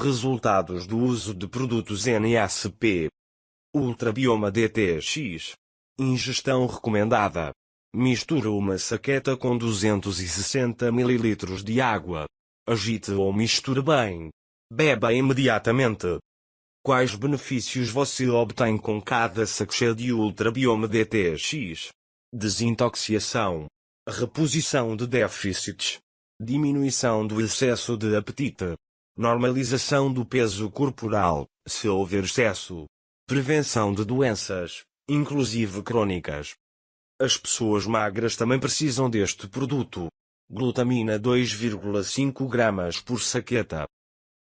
resultados do uso de produtos NASP. Ultrabioma DTX. Ingestão recomendada. Mistura uma saqueta com 260 ml de água. Agite ou misture bem. Beba imediatamente. Quais benefícios você obtém com cada sachê de Ultrabioma DTX? Desintoxicação. Reposição de déficits. Diminuição do excesso de apetite. Normalização do peso corporal, se houver excesso. Prevenção de doenças, inclusive crônicas. As pessoas magras também precisam deste produto. Glutamina 2,5 gramas por saqueta.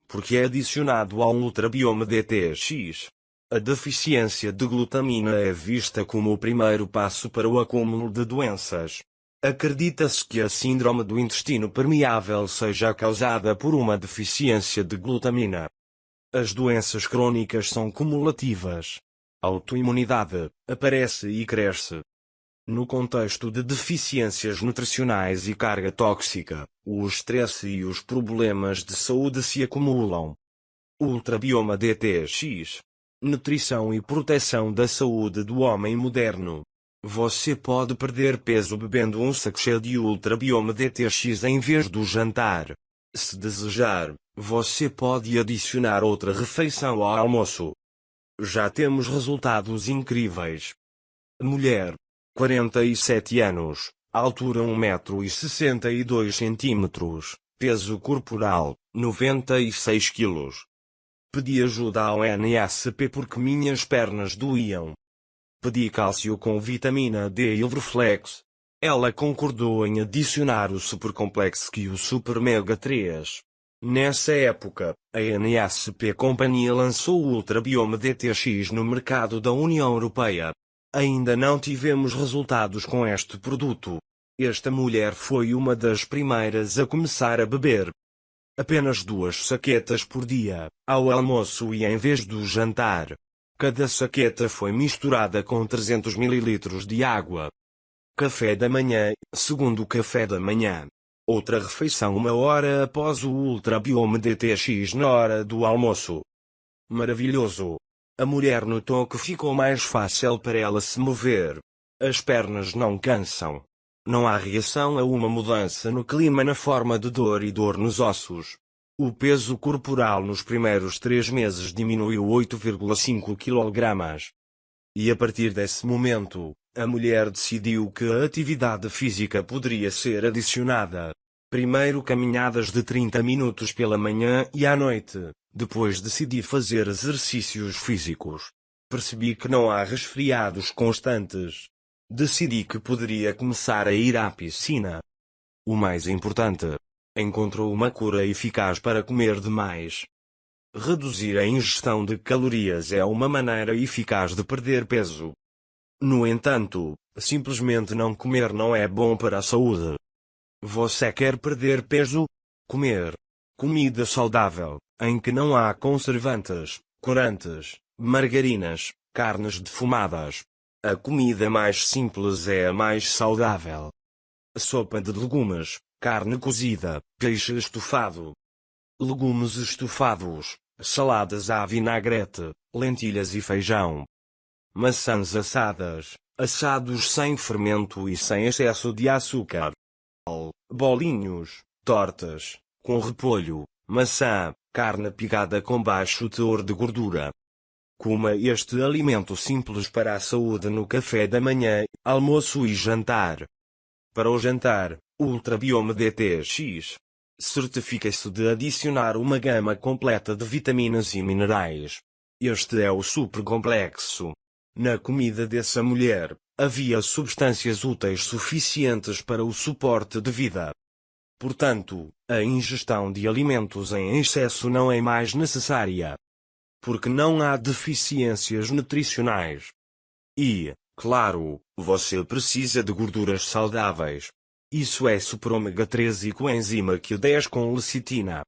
Porque é adicionado ao Ultrabioma DTX. A deficiência de glutamina é vista como o primeiro passo para o acúmulo de doenças. Acredita-se que a síndrome do intestino permeável seja causada por uma deficiência de glutamina. As doenças crônicas são cumulativas. Autoimunidade aparece e cresce. No contexto de deficiências nutricionais e carga tóxica, o estresse e os problemas de saúde se acumulam. Ultrabioma DTX Nutrição e proteção da saúde do homem moderno. Você pode perder peso bebendo um sachê de Ultra Biome DTX em vez do jantar. Se desejar, você pode adicionar outra refeição ao almoço. Já temos resultados incríveis. Mulher, 47 anos, altura 1,62 m, peso corporal, 96 kg. Pedi ajuda ao NSP porque minhas pernas doíam. Pedi cálcio com vitamina D e Ilverflex. Ela concordou em adicionar o Supercomplex e o Super Mega 3. Nessa época, a NSP Companhia lançou o Ultra Biome DTX no mercado da União Europeia. Ainda não tivemos resultados com este produto. Esta mulher foi uma das primeiras a começar a beber. Apenas duas saquetas por dia, ao almoço e em vez do jantar. Cada saqueta foi misturada com 300 ml de água. Café da manhã, segundo café da manhã. Outra refeição uma hora após o Ultra Biome DTX na hora do almoço. Maravilhoso! A mulher notou que ficou mais fácil para ela se mover. As pernas não cansam. Não há reação a uma mudança no clima na forma de dor e dor nos ossos. O peso corporal nos primeiros três meses diminuiu 8,5 kg. E a partir desse momento, a mulher decidiu que a atividade física poderia ser adicionada. Primeiro caminhadas de 30 minutos pela manhã e à noite, depois decidi fazer exercícios físicos. Percebi que não há resfriados constantes. Decidi que poderia começar a ir à piscina. O mais importante, encontrou uma cura eficaz para comer demais. Reduzir a ingestão de calorias é uma maneira eficaz de perder peso. No entanto, simplesmente não comer não é bom para a saúde. Você quer perder peso? Comer comida saudável, em que não há conservantes, corantes, margarinas, carnes defumadas. A comida mais simples é a mais saudável. Sopa de legumes, carne cozida, peixe estufado, legumes estufados, saladas à vinagrete, lentilhas e feijão, maçãs assadas, assados sem fermento e sem excesso de açúcar, bolinhos, tortas, com repolho, maçã, carne picada com baixo teor de gordura. Coma este alimento simples para a saúde no café da manhã, almoço e jantar. Para o jantar, Ultrabiome DTX. Certifica-se de adicionar uma gama completa de vitaminas e minerais. Este é o super complexo. Na comida dessa mulher, havia substâncias úteis suficientes para o suporte de vida. Portanto, a ingestão de alimentos em excesso não é mais necessária. Porque não há deficiências nutricionais. E, claro, você precisa de gorduras saudáveis. Isso é super ômega 3 e coenzima Q10 com lecitina.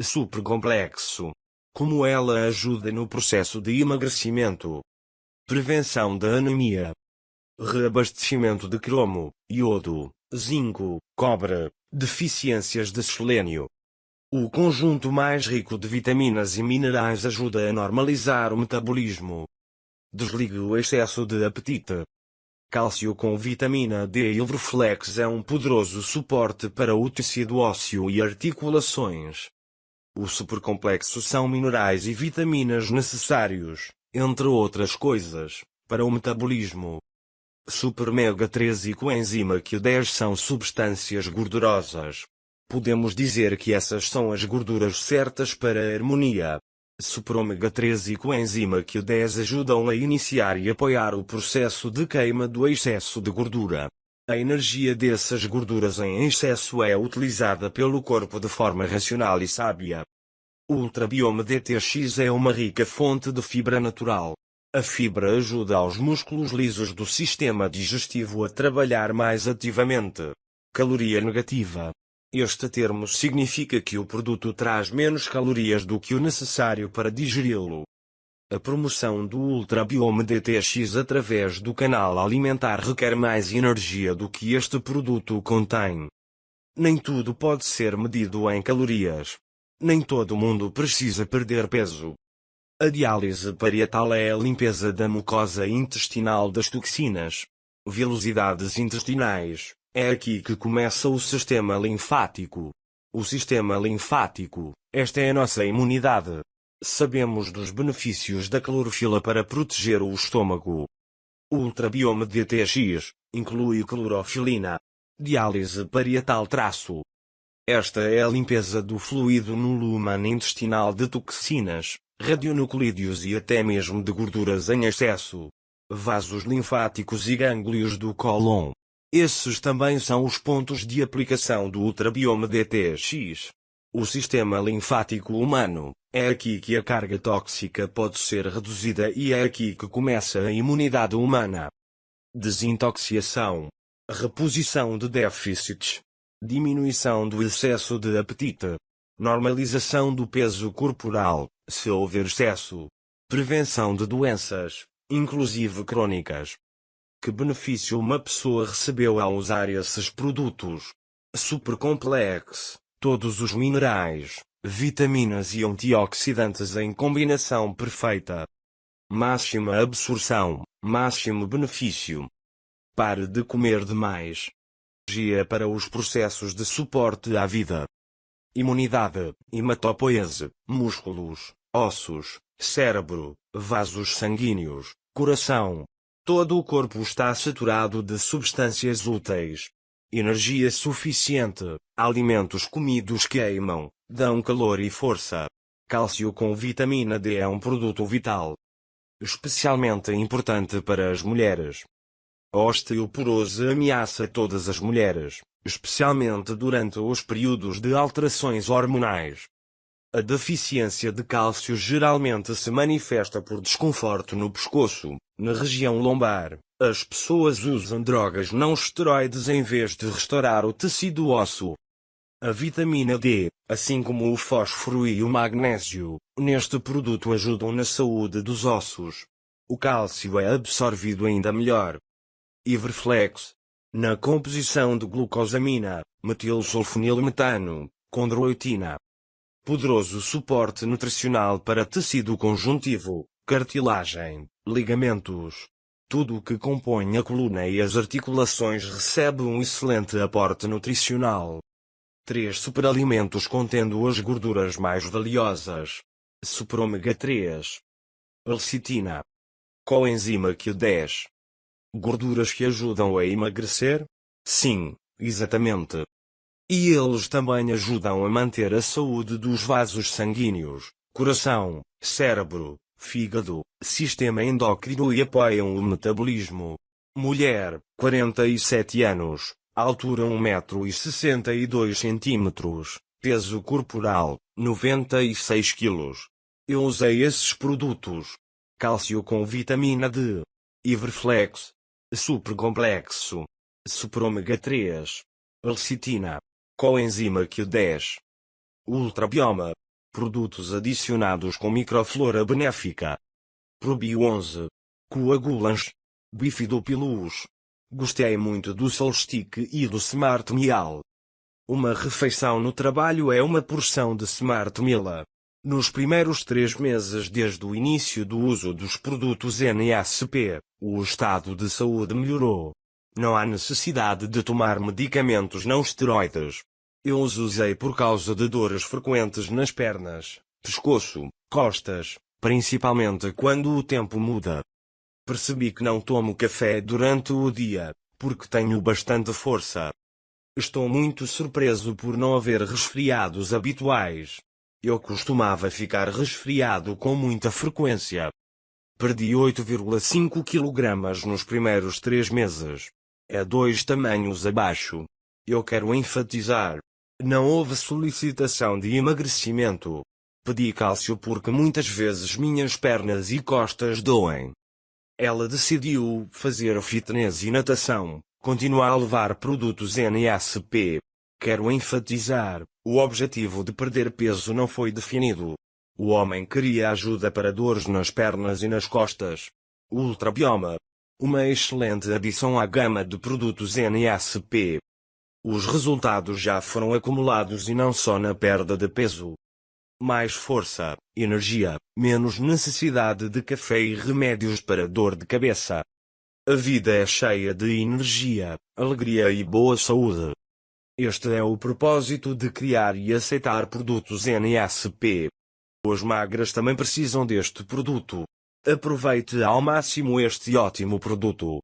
Super complexo. Como ela ajuda no processo de emagrecimento. Prevenção da anemia. Reabastecimento de cromo, iodo, zinco, cobre, deficiências de selênio. O conjunto mais rico de vitaminas e minerais ajuda a normalizar o metabolismo. Desligue o excesso de apetite. Cálcio com vitamina D e Ilvroflex é um poderoso suporte para o tecido ósseo e articulações. O supercomplexo são minerais e vitaminas necessários, entre outras coisas, para o metabolismo. Super Mega 3 e coenzima Q10 são substâncias gordurosas. Podemos dizer que essas são as gorduras certas para a harmonia. Super Ômega 3 e coenzima Q10 ajudam a iniciar e apoiar o processo de queima do excesso de gordura. A energia dessas gorduras em excesso é utilizada pelo corpo de forma racional e sábia. O Ultrabioma DTX é uma rica fonte de fibra natural. A fibra ajuda aos músculos lisos do sistema digestivo a trabalhar mais ativamente. Caloria negativa. Este termo significa que o produto traz menos calorias do que o necessário para digeri-lo. A promoção do Ultrabiome DTX através do canal alimentar requer mais energia do que este produto contém. Nem tudo pode ser medido em calorias. Nem todo mundo precisa perder peso. A diálise parietal é a limpeza da mucosa intestinal das toxinas. Velocidades intestinais. É aqui que começa o sistema linfático. O sistema linfático, esta é a nossa imunidade. Sabemos dos benefícios da clorofila para proteger o estômago. O ultrabioma DTX inclui clorofilina. Diálise parietal traço. Esta é a limpeza do fluido no lumen intestinal de toxinas, radionuclídeos e até mesmo de gorduras em excesso. Vasos linfáticos e gânglios do cólon. Esses também são os pontos de aplicação do ultrabioma DTX. O sistema linfático humano. É aqui que a carga tóxica pode ser reduzida e é aqui que começa a imunidade humana. Desintoxicação. Reposição de déficits. Diminuição do excesso de apetite. Normalização do peso corporal, se houver excesso. Prevenção de doenças, inclusive crônicas. Que benefício uma pessoa recebeu ao usar esses produtos? Supercomplex, todos os minerais, vitaminas e antioxidantes em combinação perfeita. Máxima absorção, máximo benefício. Pare de comer demais. Energia para os processos de suporte à vida imunidade, hematopoese, músculos, ossos, cérebro, vasos sanguíneos, coração. Todo o corpo está saturado de substâncias úteis. Energia suficiente, alimentos comidos queimam, dão calor e força. Cálcio com vitamina D é um produto vital. Especialmente importante para as mulheres. A osteoporose ameaça todas as mulheres especialmente durante os períodos de alterações hormonais. A deficiência de cálcio geralmente se manifesta por desconforto no pescoço, na região lombar. As pessoas usam drogas não esteroides em vez de restaurar o tecido ósseo. A vitamina D, assim como o fósforo e o magnésio, neste produto ajudam na saúde dos ossos. O cálcio é absorvido ainda melhor. Iverflex, na composição de glucosamina, metilsulfonilmetano, condroitina. Poderoso suporte nutricional para tecido conjuntivo, cartilagem, ligamentos. Tudo o que compõe a coluna e as articulações recebe um excelente aporte nutricional. Três superalimentos contendo as gorduras mais valiosas. Super ômega 3. Lecitina. Coenzima Q10. Gorduras que ajudam a emagrecer? Sim, exatamente. E eles também ajudam a manter a saúde dos vasos sanguíneos, coração, cérebro, fígado, sistema endócrino e apoiam o metabolismo. Mulher, 47 anos, altura 1,62 cm, peso corporal, 96 kg. Eu usei esses produtos. Cálcio com vitamina D. Iverflex, supercomplexo, super ômega 3, lecitina, coenzima Q10, ultrabioma, produtos adicionados com microflora benéfica, probio 11, coagulans, bifidopilus. Gostei muito do Solstick e do Smart Mial. Uma refeição no trabalho é uma porção de Smart Mila. Nos primeiros três meses desde o início do uso dos produtos NSP, o estado de saúde melhorou. Não há necessidade de tomar medicamentos não esteroides. Eu os usei por causa de dores frequentes nas pernas, pescoço, costas, principalmente quando o tempo muda. Percebi que não tomo café durante o dia, porque tenho bastante força. Estou muito surpreso por não haver resfriados habituais. Eu costumava ficar resfriado com muita frequência. Perdi 8,5 kg nos primeiros três meses. É dois tamanhos abaixo. Eu quero enfatizar. Não houve solicitação de emagrecimento. Pedi cálcio porque muitas vezes minhas pernas e costas doem. Ela decidiu fazer fitness e natação, continuar a levar produtos NSP. Quero enfatizar, o objetivo de perder peso não foi definido. O homem queria ajuda para dores nas pernas e nas costas. Ultrabioma. Uma excelente adição à gama de produtos NSP. Os resultados já foram acumulados e não só na perda de peso. Mais força, energia, menos necessidade de café e remédios para dor de cabeça. A vida é cheia de energia, alegria e boa saúde. Este é o propósito de criar e aceitar produtos NSP. Os magras também precisam deste produto. Aproveite ao máximo este ótimo produto.